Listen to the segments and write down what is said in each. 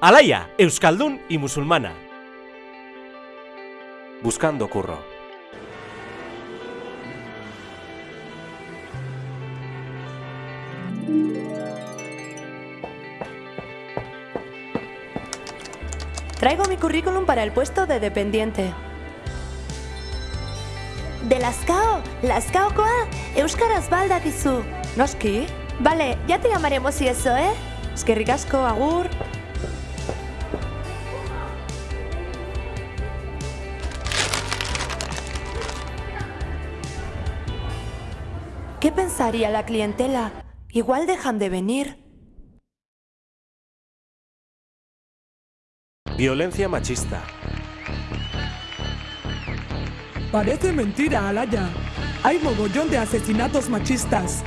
Alaya, Euskaldun y musulmana. Buscando curro. Traigo mi currículum para el puesto de dependiente. De Laskao, Laskaokoa, Euskaraz baldakizu. ¿Noski? Vale, ya te llamaremos y eso, ¿eh? Eskerrik asko, agur. ¿Qué pensaría la clientela? Igual dejan de venir. Violencia machista. Parece mentira, Alaya. Hay mogollón de asesinatos machistas.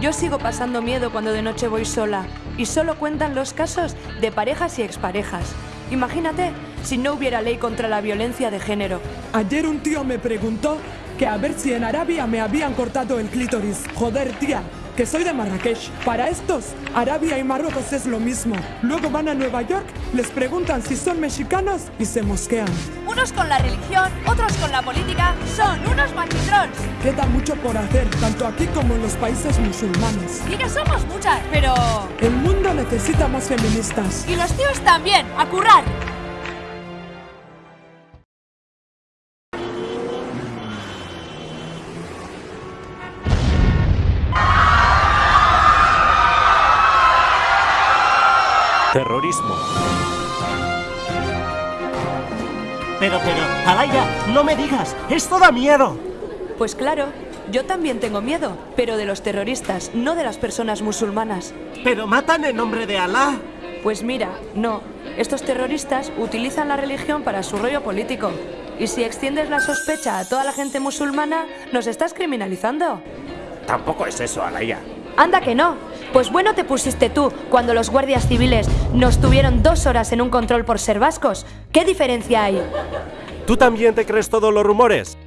Yo sigo pasando miedo cuando de noche voy sola y solo cuentan los casos de parejas y exparejas. Imagínate si no hubiera ley contra la violencia de género. Ayer un tío me preguntó que a ver si en Arabia me habían cortado el clítoris. Joder, tía, que soy de Marrakech. Para estos, Arabia y Marruecos es lo mismo. Luego van a Nueva York, les preguntan si son mexicanos y se mosquean. Unos con la religión, otros con la política, son unos machitrons. Queda mucho por hacer, tanto aquí como en los países musulmanes. Y que somos muchas, pero... El mundo necesita más feministas. Y los tíos también, a currar. Terrorismo. Pero, pero, Alaya, no me digas, esto da miedo. Pues claro, yo también tengo miedo, pero de los terroristas, no de las personas musulmanas. Pero matan en nombre de Alá. Pues mira, no. Estos terroristas utilizan la religión para su rollo político. Y si extiendes la sospecha a toda la gente musulmana, nos estás criminalizando. Tampoco es eso, Alaya. Anda que no. Pues bueno te pusiste tú cuando los guardias civiles nos tuvieron dos horas en un control por ser vascos. ¿Qué diferencia hay? ¿Tú también te crees todos los rumores?